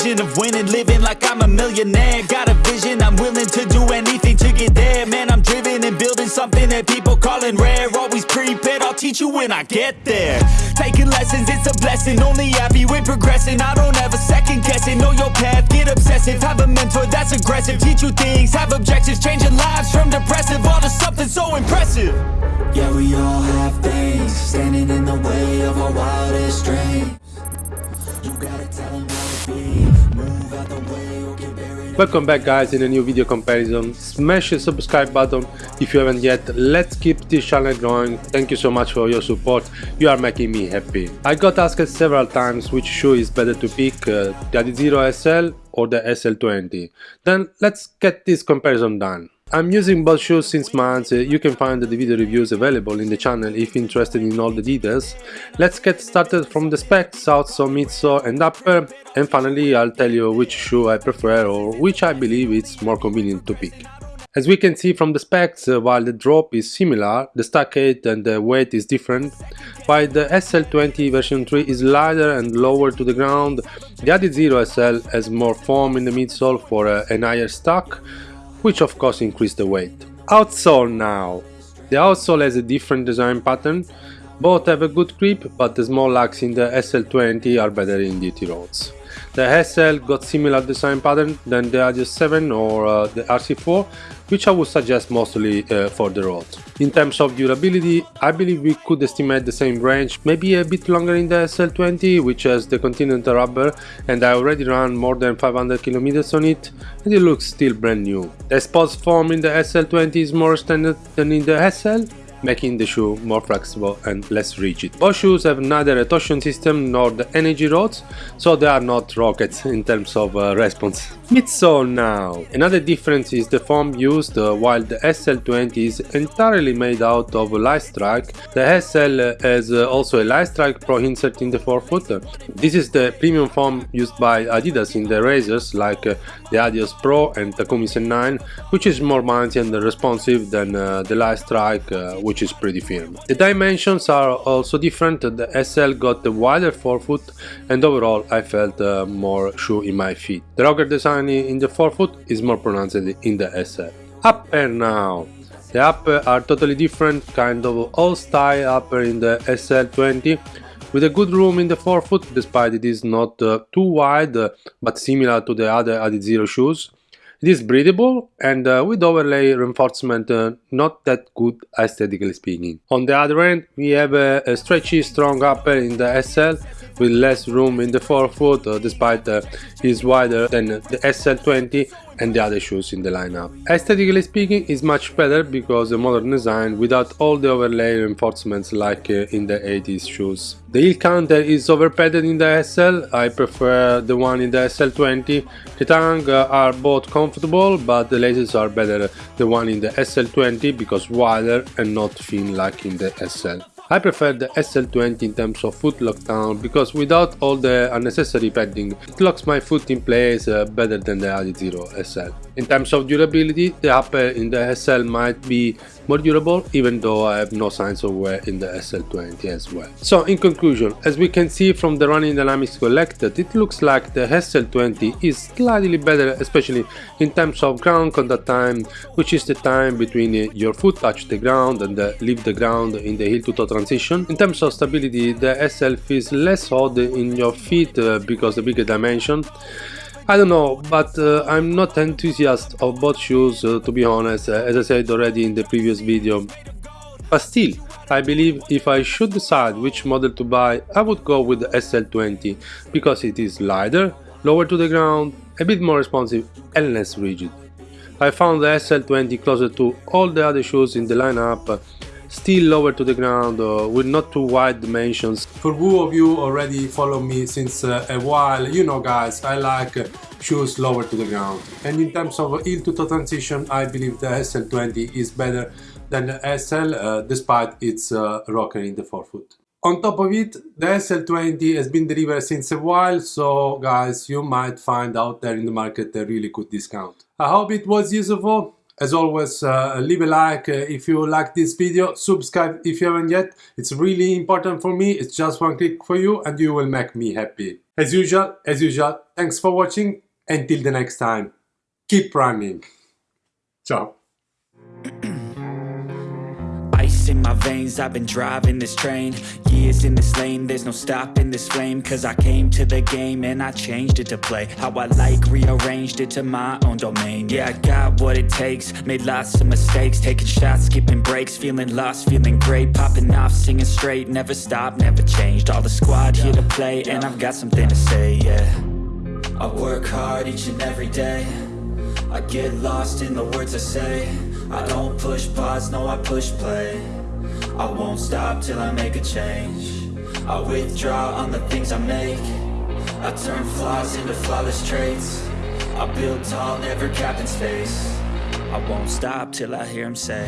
vision of winning, living like I'm a millionaire. Got a vision, I'm willing to do anything to get there. Man, I'm driven and building something that people calling rare. Always prepared, I'll teach you when I get there. Taking lessons, it's a blessing. Only happy with progressing. I don't ever second guess it. Know your path, get obsessive. Have a mentor that's aggressive. Teach you things, have objectives, changing lives from depressive all to something so impressive. Yeah, we all have things standing in the way of our wildest dreams. You gotta Welcome back guys in a new video comparison. Smash the subscribe button if you haven't yet. Let's keep this channel growing. Thank you so much for your support. You are making me happy. I got asked several times which shoe is better to pick, uh, the Adizero SL or the SL20. Then let's get this comparison done. I'm using both shoes since months, uh, you can find the video reviews available in the channel if interested in all the details. Let's get started from the specs, outsole, midsole and upper and finally I'll tell you which shoe I prefer or which I believe it's more convenient to pick. As we can see from the specs, uh, while the drop is similar, the stack height and the weight is different, while the SL20 version 3 is lighter and lower to the ground, the Adizero SL has more foam in the midsole for uh, an higher stack, which of course increase the weight. Outsole now. The outsole has a different design pattern, both have a good grip but the small lugs in the SL20 are better in dirty roads. The SL got similar design pattern than the Adios 7 or uh, the RC4, which I would suggest mostly uh, for the road. In terms of durability, I believe we could estimate the same range, maybe a bit longer in the SL20, which has the Continental rubber, and I already ran more than 500 km on it, and it looks still brand new. The sports form in the SL20 is more standard than in the SL, making the shoe more flexible and less rigid. Both shoes have neither a torsion system nor the energy rods, so they are not rockets in terms of uh, response. Midsole now. Another difference is the foam used uh, while the SL20 is entirely made out of Lightstrike. The SL has uh, also a Lightstrike Pro insert in the forefoot. This is the premium foam used by Adidas in the razors like uh, the Adios Pro and Takumi Sen 9, which is more bouncy and responsive than uh, the uh, which is pretty firm. The dimensions are also different, the SL got a wider forefoot and overall I felt uh, more shoe in my feet. The rocker design in the forefoot is more pronounced in the SL. Upper now. The upper are totally different, kind of old style upper in the SL20 with a good room in the forefoot despite it is not uh, too wide uh, but similar to the other Adizero shoes. It is breathable and uh, with overlay reinforcement uh, not that good aesthetically speaking. On the other end we have a, a stretchy strong upper in the SL with less room in the forefoot despite uh, is wider than the SL20 and the other shoes in the lineup. Aesthetically speaking is much better because the modern design without all the overlay reinforcements like uh, in the 80s shoes. The heel counter is overpadded in the SL, I prefer the one in the SL20. The tongue uh, are both comfortable but the laces are better the one in the SL20 because wider and not thin like in the SL. I prefer the SL20 in terms of foot lockdown because without all the unnecessary padding it locks my foot in place uh, better than the Adizero SL. In terms of durability, the upper in the SL might be more durable even though I have no signs of wear in the SL20 as well. So in conclusion, as we can see from the running dynamics collected, it looks like the SL20 is slightly better especially in terms of ground contact time, which is the time between uh, your foot touch the ground and uh, leave the ground in the heel to toe transition. In terms of stability, the SL feels less odd in your feet uh, because the bigger dimension. I don't know, but uh, I'm not enthusiast of both shoes uh, to be honest, uh, as I said already in the previous video. But still, I believe if I should decide which model to buy, I would go with the SL20 because it is lighter, lower to the ground, a bit more responsive and less rigid. I found the SL20 closer to all the other shoes in the lineup still lower to the ground uh, with not too wide dimensions. For who of you already follow me since uh, a while, you know guys, I like uh, shoes lower to the ground. And in terms of heel to toe transition, I believe the SL20 is better than the SL uh, despite its uh, rocker in the forefoot. On top of it, the SL20 has been delivered since a while, so guys, you might find out there in the market a really good discount. I hope it was useful as always uh, leave a like uh, if you like this video. Subscribe if you haven't yet. It's really important for me. It's just one click for you and you will make me happy. As usual as usual thanks for watching. Until the next time keep running. Ciao in my veins, I've been driving this train Years in this lane, there's no stopping this flame Cause I came to the game and I changed it to play. How I like, rearranged it to my own domain. Yeah, I got what it takes, made lots of mistakes. Taking shots, skipping breaks, feeling lost, feeling great. Popping off, singing straight, never stopped, never changed. All the squad here to play and I've got something to say, yeah. I work hard each and every day. I get lost in the words I say. I don't push pause, no I push play I won't stop till I make a change. I withdraw on the things I make. I turn flaws into flawless traits. I build tall, never capped in space. I won't stop till I hear him say